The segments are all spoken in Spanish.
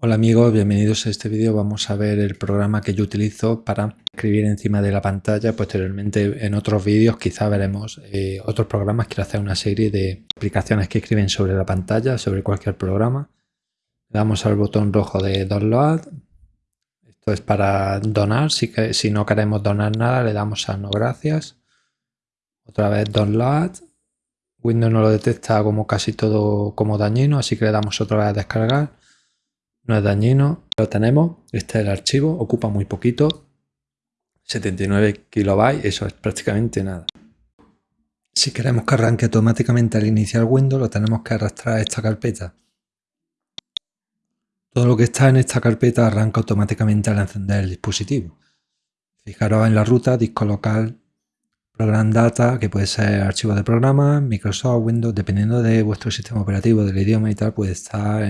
Hola amigos, bienvenidos a este vídeo. Vamos a ver el programa que yo utilizo para escribir encima de la pantalla. Posteriormente en otros vídeos quizá veremos eh, otros programas. Quiero hacer una serie de aplicaciones que escriben sobre la pantalla, sobre cualquier programa. Le damos al botón rojo de Download. Esto es para donar. Si, si no queremos donar nada le damos a No gracias. Otra vez Download. Windows no lo detecta como casi todo como dañino, así que le damos otra vez a descargar no es dañino, lo tenemos, este es el archivo, ocupa muy poquito, 79 kilobytes, eso es prácticamente nada. Si queremos que arranque automáticamente al iniciar Windows, lo tenemos que arrastrar a esta carpeta. Todo lo que está en esta carpeta arranca automáticamente al encender el dispositivo. Fijaros en la ruta, disco local, program data, que puede ser archivo de programa, Microsoft, Windows, dependiendo de vuestro sistema operativo, del idioma y tal, puede estar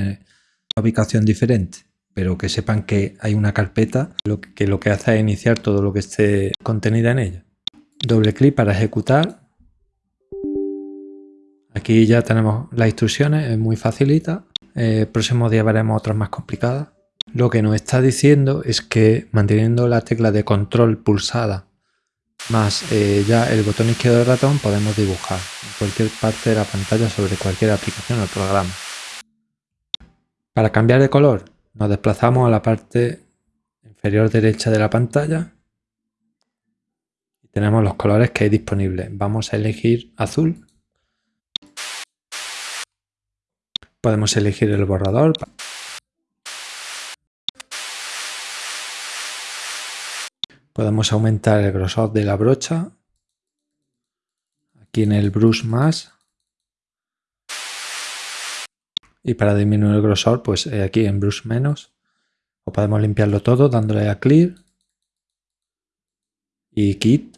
ubicación diferente, pero que sepan que hay una carpeta lo que lo que hace es iniciar todo lo que esté contenido en ella. Doble clic para ejecutar. Aquí ya tenemos las instrucciones, es muy facilita. El próximo día veremos otras más complicadas. Lo que nos está diciendo es que manteniendo la tecla de control pulsada más eh, ya el botón izquierdo del ratón podemos dibujar en cualquier parte de la pantalla sobre cualquier aplicación o programa. Para cambiar de color nos desplazamos a la parte inferior derecha de la pantalla tenemos los colores que hay disponibles. Vamos a elegir azul. Podemos elegir el borrador. Podemos aumentar el grosor de la brocha. Aquí en el brush más y para disminuir el grosor pues eh, aquí en brush menos. O podemos limpiarlo todo dándole a clear. Y kit.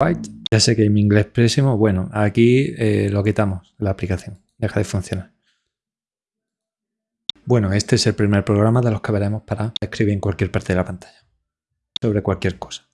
White. Ya sé que mi inglés pésimo. Bueno aquí eh, lo quitamos la aplicación. Deja de funcionar. Bueno este es el primer programa de los que veremos para escribir en cualquier parte de la pantalla. Sobre cualquier cosa